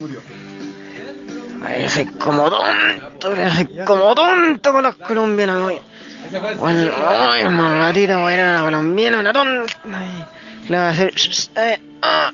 Murió. Ay, soy como tonto, soy como tonto con los colombianos. Hoy. Bueno, ay, mamá, voy a ir a la colombiana, una tonta. Le voy a hacer. eh, ah,